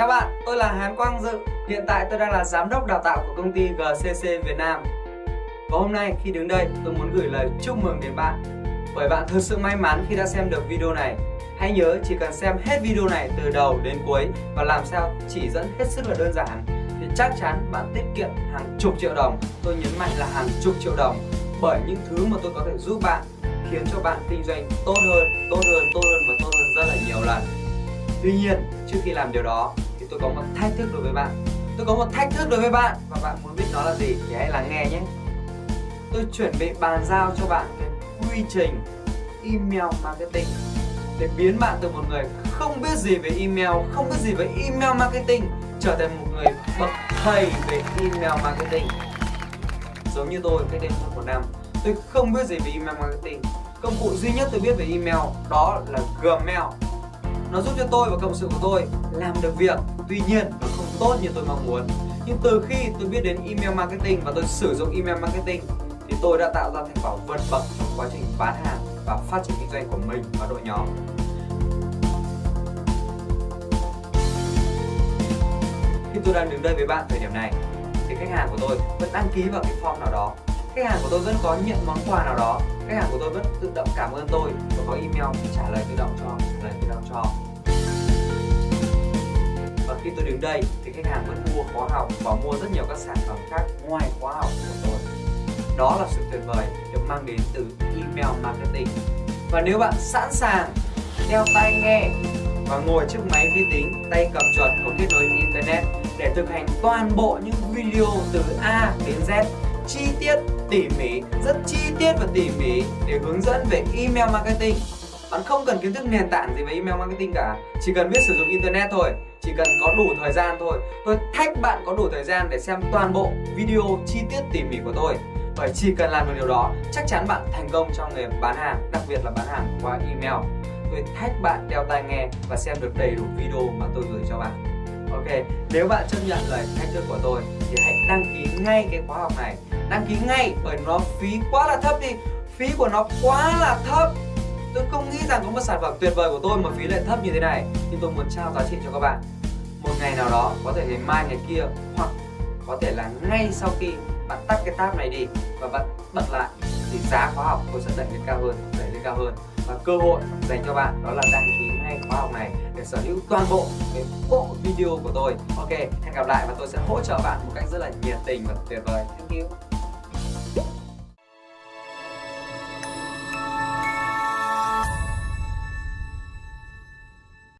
Chào bạn, tôi là Hán Quang Dự. Hiện tại tôi đang là giám đốc đào tạo của công ty GCC Việt Nam. Và hôm nay khi đứng đây, tôi muốn gửi lời chúc mừng đến bạn. Bởi bạn thực sự may mắn khi đã xem được video này. Hãy nhớ chỉ cần xem hết video này từ đầu đến cuối và làm sao chỉ dẫn hết sức là đơn giản thì chắc chắn bạn tiết kiệm hàng chục triệu đồng. Tôi nhấn mạnh là hàng chục triệu đồng bởi những thứ mà tôi có thể giúp bạn khiến cho bạn kinh doanh tốt hơn, tốt hơn, tốt hơn và tốt hơn rất là nhiều lần. Tuy nhiên, trước khi làm điều đó tôi có một thách thức đối với bạn. Tôi có một thách thức đối với bạn và bạn muốn biết nó là gì thì hãy lắng nghe nhé. Tôi chuẩn bị bàn giao cho bạn cái quy trình email marketing để biến bạn từ một người không biết gì về email, không biết gì về email marketing trở thành một người bậc thầy về email marketing. Giống như tôi cách đây hơn một năm, tôi không biết gì về email marketing. Công cụ duy nhất tôi biết về email đó là Gmail nó giúp cho tôi và cộng sự của tôi làm được việc, Tuy nhiên nó không tốt như tôi mong muốn. Nhưng từ khi tôi biết đến email marketing và tôi sử dụng email marketing, Thì tôi đã tạo ra thành quả vượt bậc trong quá trình bán hàng và phát triển kinh doanh của mình và đội nhóm. Khi tôi đang đứng đây với bạn thời điểm này, Thì khách hàng của tôi vẫn đăng ký vào cái form nào đó. Khách hàng của tôi vẫn có nhận món quà nào đó. Khách hàng của tôi vẫn tự động cảm ơn tôi có email trả lời tự động cho trả lời tự động cho. Và khi tôi đến đây thì khách hàng vẫn mua khóa học và mua rất nhiều các sản phẩm khác ngoài khóa học của tôi. Đó là sự tuyệt vời được mang đến từ email marketing. Và nếu bạn sẵn sàng đeo tai nghe và ngồi trước máy vi tính, tay cầm chuột có kết nối internet để thực hành toàn bộ những video từ A đến Z chi tiết, tỉ mỉ, rất chi tiết và tỉ mỉ để hướng dẫn về email marketing. Bạn không cần kiến thức nền tảng gì về email marketing cả, chỉ cần biết sử dụng internet thôi, chỉ cần có đủ thời gian thôi. Tôi thách bạn có đủ thời gian để xem toàn bộ video chi tiết tỉ mỉ của tôi. Bởi chỉ cần làm được điều đó, chắc chắn bạn thành công trong nghề bán hàng, đặc biệt là bán hàng qua email. Tôi thách bạn đeo tai nghe và xem được đầy đủ video mà tôi gửi cho bạn. Ok, nếu bạn chấp nhận lời thách thức của tôi thì hãy đăng ký ngay cái khóa học này. Đăng ký ngay bởi nó phí quá là thấp đi. Phí của nó quá là thấp. Tôi không nghĩ rằng có một sản phẩm tuyệt vời của tôi mà phí lại thấp như thế này. Nhưng tôi muốn trao giá trị cho các bạn. Một ngày nào đó, có thể ngày mai ngày kia Hoặc có thể là ngay sau khi bạn tắt cái tab này đi Và bạn bật lại. Thì giá khóa học tôi sẽ đẩy lên cao hơn Đẩy lên cao hơn. Và cơ hội dành cho bạn đó là đăng ký ngay khóa học này Để sở hữu toàn bộ cái bộ video của tôi. Ok, hẹn gặp lại và tôi sẽ hỗ trợ bạn một cách rất là nhiệt tình và tuyệt vời. Thank you.